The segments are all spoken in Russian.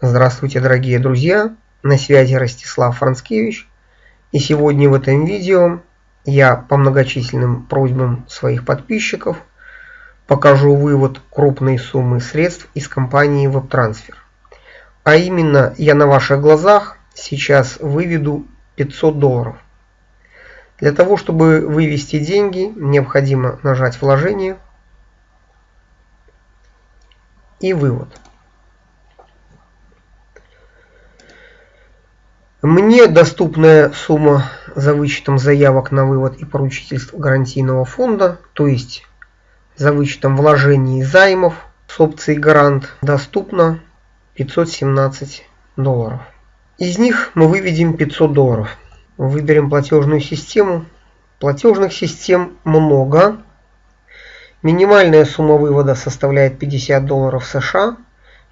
Здравствуйте, дорогие друзья! На связи Ростислав Францкевич. И сегодня в этом видео я по многочисленным просьбам своих подписчиков покажу вывод крупной суммы средств из компании WebTransfer. А именно, я на ваших глазах сейчас выведу 500 долларов. Для того, чтобы вывести деньги, необходимо нажать вложение и вывод. Мне доступная сумма за вычетом заявок на вывод и поручительств гарантийного фонда, то есть за вычетом вложений и займов с опцией гарант, доступна 517 долларов. Из них мы выведем 500 долларов. Выберем платежную систему. Платежных систем много. Минимальная сумма вывода составляет 50 долларов США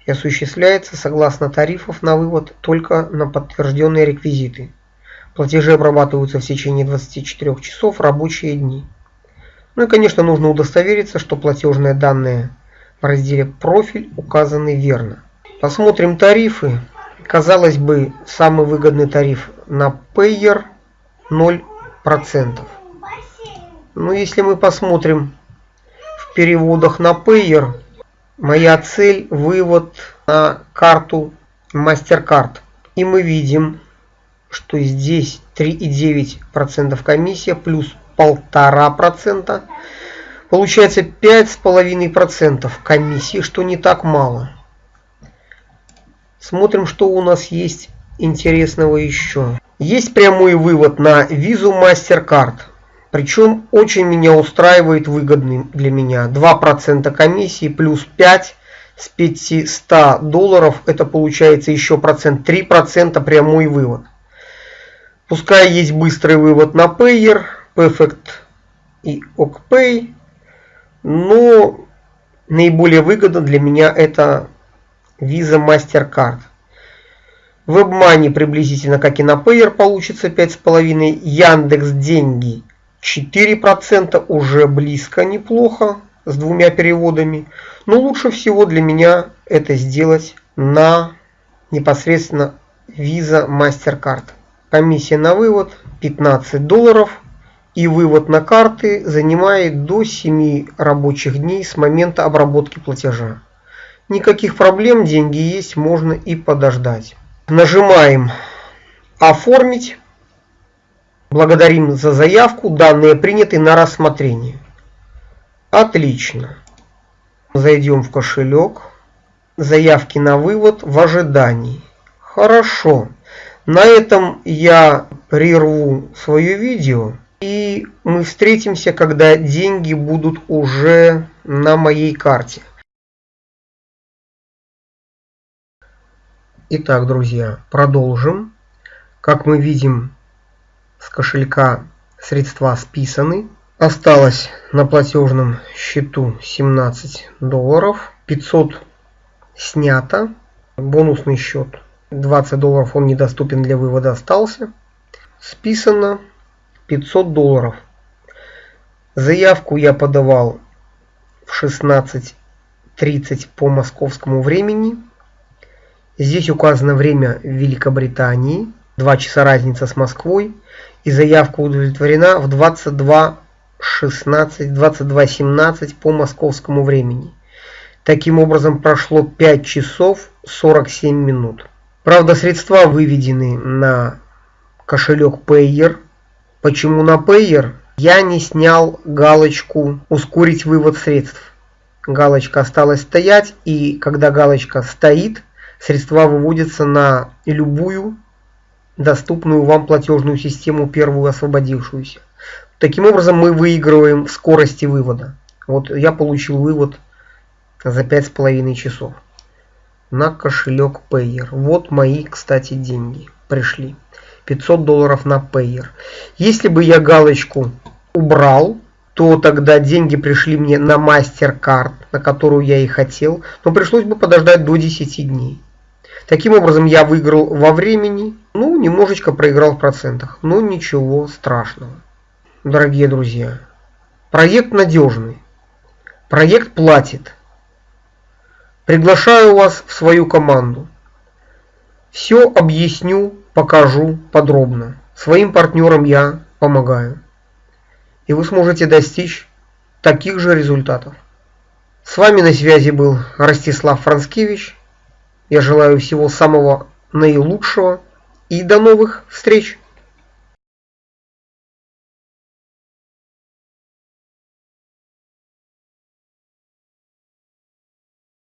и осуществляется согласно тарифов на вывод только на подтвержденные реквизиты. Платежи обрабатываются в течение 24 часов рабочие дни. Ну и конечно нужно удостовериться, что платежные данные в разделе «Профиль» указаны верно. Посмотрим тарифы. Казалось бы, самый выгодный тариф на Payer 0%. Но если мы посмотрим в переводах на Payer, Моя цель – вывод на карту MasterCard. И мы видим, что здесь 3,9% комиссия плюс 1,5%. Получается 5,5% комиссии, что не так мало. Смотрим, что у нас есть интересного еще. Есть прямой вывод на визу MasterCard. Причем очень меня устраивает выгодный для меня 2% комиссии плюс 5 с 500 долларов. Это получается еще процент 3% прямой вывод. Пускай есть быстрый вывод на Payer, Perfect и OkPay. Но наиболее выгодно для меня это Visa MasterCard. WebMoney приблизительно как и на Payer получится 5,5. Яндекс деньги 4% уже близко неплохо с двумя переводами. Но лучше всего для меня это сделать на непосредственно Visa MasterCard. Комиссия на вывод 15 долларов и вывод на карты занимает до 7 рабочих дней с момента обработки платежа. Никаких проблем, деньги есть, можно и подождать. Нажимаем «Оформить». Благодарим за заявку. Данные приняты на рассмотрение. Отлично. Зайдем в кошелек. Заявки на вывод в ожидании. Хорошо. На этом я прерву свое видео. И мы встретимся, когда деньги будут уже на моей карте. Итак, друзья, продолжим. Как мы видим, с кошелька средства списаны. Осталось на платежном счету 17 долларов. 500 снято. Бонусный счет 20 долларов он недоступен для вывода остался. Списано 500 долларов. Заявку я подавал в 16.30 по московскому времени. Здесь указано время в Великобритании. 2 часа разница с Москвой и заявка удовлетворена в 22.16, 22.17 по московскому времени. Таким образом прошло 5 часов 47 минут. Правда, средства выведены на кошелек Payer. Почему на Payer? Я не снял галочку «Ускорить вывод средств». Галочка осталась стоять, и когда галочка стоит, средства выводятся на любую доступную вам платежную систему, первую освободившуюся. Таким образом мы выигрываем в скорости вывода. Вот я получил вывод за 5,5 часов на кошелек Payer. Вот мои, кстати, деньги пришли. 500 долларов на Payer. Если бы я галочку убрал, то тогда деньги пришли мне на MasterCard, на которую я и хотел, но пришлось бы подождать до 10 дней. Таким образом, я выиграл во времени, немножечко проиграл в процентах, но ничего страшного. Дорогие друзья, проект надежный, проект платит. Приглашаю вас в свою команду. Все объясню, покажу подробно. Своим партнерам я помогаю. И вы сможете достичь таких же результатов. С вами на связи был Ростислав Францкевич. Я желаю всего самого наилучшего и до новых встреч!